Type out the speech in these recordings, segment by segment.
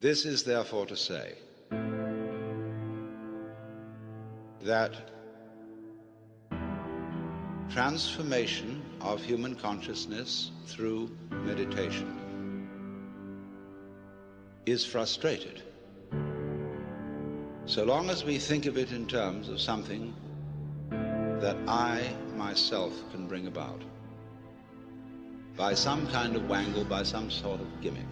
This is therefore to say that transformation of human consciousness through meditation is frustrated so long as we think of it in terms of something that I myself can bring about by some kind of wangle, by some sort of gimmick.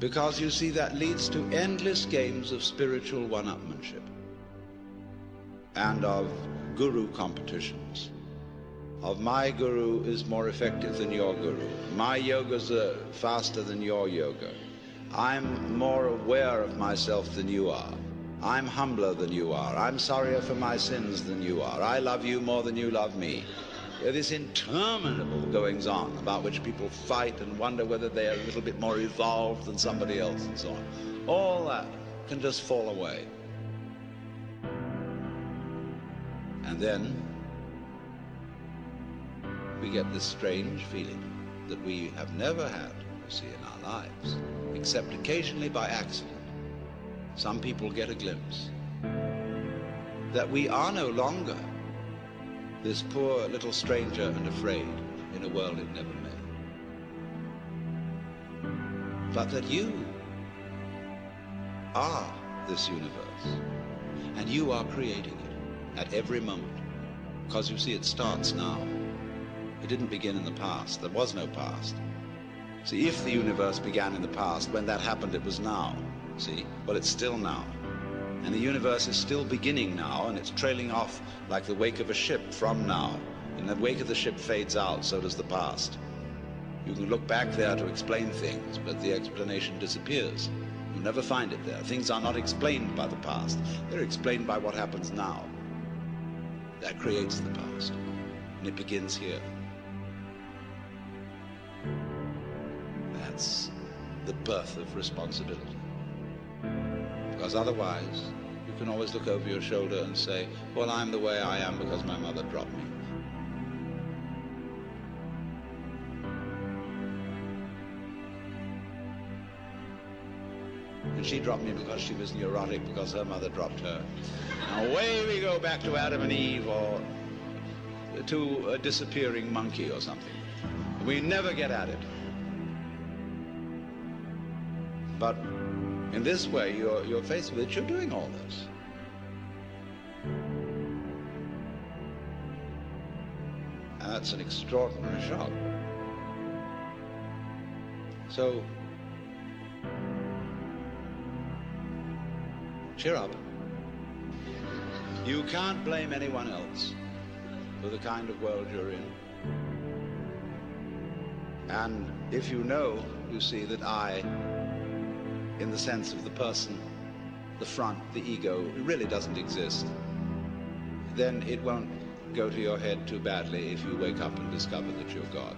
Because you see, that leads to endless games of spiritual one-upmanship and of guru competitions. Of my guru is more effective than your guru. My yoga's uh, faster than your yoga. I'm more aware of myself than you are. I'm humbler than you are. I'm sorrier for my sins than you are. I love you more than you love me. This interminable goings on about which people fight and wonder whether they are a little bit more evolved than somebody else and so on. All that can just fall away. And then we get this strange feeling that we have never had, you see, in our lives, except occasionally by accident. Some people get a glimpse that we are no longer this poor little stranger and afraid in a world it never made. But that you are this universe, and you are creating it at every moment, because you see it starts now. It didn't begin in the past. There was no past. See, if the universe began in the past, when that happened, it was now. See? Well, it's still now. And the universe is still beginning now, and it's trailing off like the wake of a ship from now. And the wake of the ship fades out, so does the past. You can look back there to explain things, but the explanation disappears. You never find it there. Things are not explained by the past. They're explained by what happens now. That creates the past. And it begins here. That's the birth of responsibility. Because otherwise, you can always look over your shoulder and say, well, I'm the way I am because my mother dropped me. And she dropped me because she was neurotic because her mother dropped her. Now away we go back to Adam and Eve or to a disappearing monkey or something. We never get at it. But in this way, you're, you're faced with it, you're doing all this. And that's an extraordinary shock. So, cheer up. You can't blame anyone else for the kind of world you're in. And if you know, you see that I in the sense of the person, the front, the ego, it really doesn't exist, then it won't go to your head too badly if you wake up and discover that you're God.